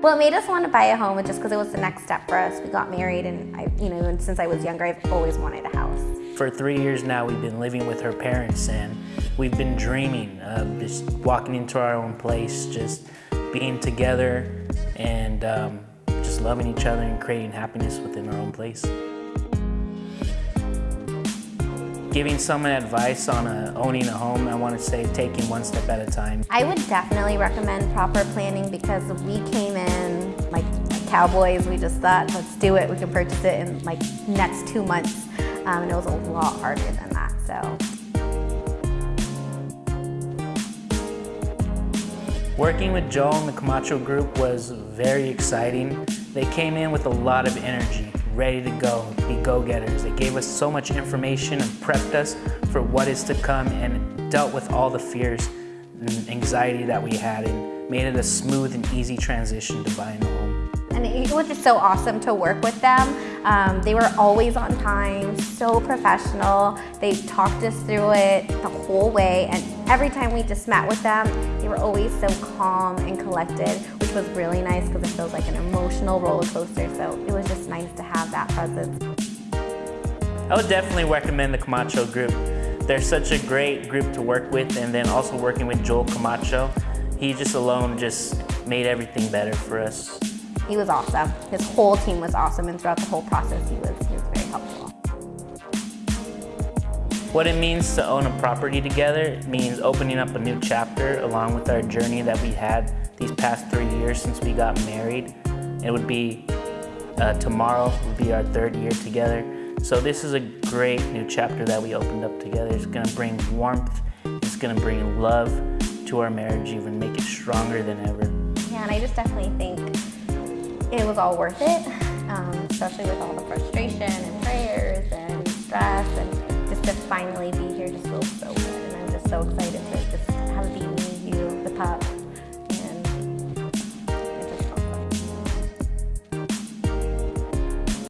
What made us want to buy a home just because it was the next step for us. We got married and I, you know, and since I was younger, I've always wanted a house. For three years now, we've been living with her parents and we've been dreaming of just walking into our own place, just being together and um, just loving each other and creating happiness within our own place. Giving someone advice on a, owning a home, I want to say taking one step at a time. I would definitely recommend proper planning because we came in like cowboys. We just thought, let's do it. We can purchase it in like next two months. Um, and it was a lot harder than that, so. Working with Joel and the Camacho Group was very exciting. They came in with a lot of energy ready to go, be go-getters. They gave us so much information and prepped us for what is to come and dealt with all the fears and anxiety that we had and made it a smooth and easy transition to buying a home. And it was just so awesome to work with them. Um, they were always on time, so professional. They talked us through it the whole way and every time we just met with them, they were always so calm and collected, which was really nice because it feels like an emotional roller coaster. So it was just nice to have that presence. I would definitely recommend the Camacho group. They're such a great group to work with and then also working with Joel Camacho. He just alone just made everything better for us. He was awesome. His whole team was awesome and throughout the whole process he was, he was very helpful. What it means to own a property together means opening up a new chapter along with our journey that we had these past three years since we got married. It would be, uh, tomorrow will be our third year together. So this is a great new chapter that we opened up together. It's gonna bring warmth, it's gonna bring love to our marriage, even make it stronger than ever. Yeah, and I just definitely think it was all worth it, um, especially with all the frustration and prayers and